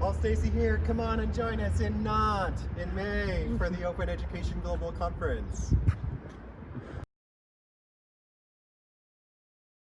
Well, Stacy here. Come on and join us in Nantes in May for the Open Education Global Conference.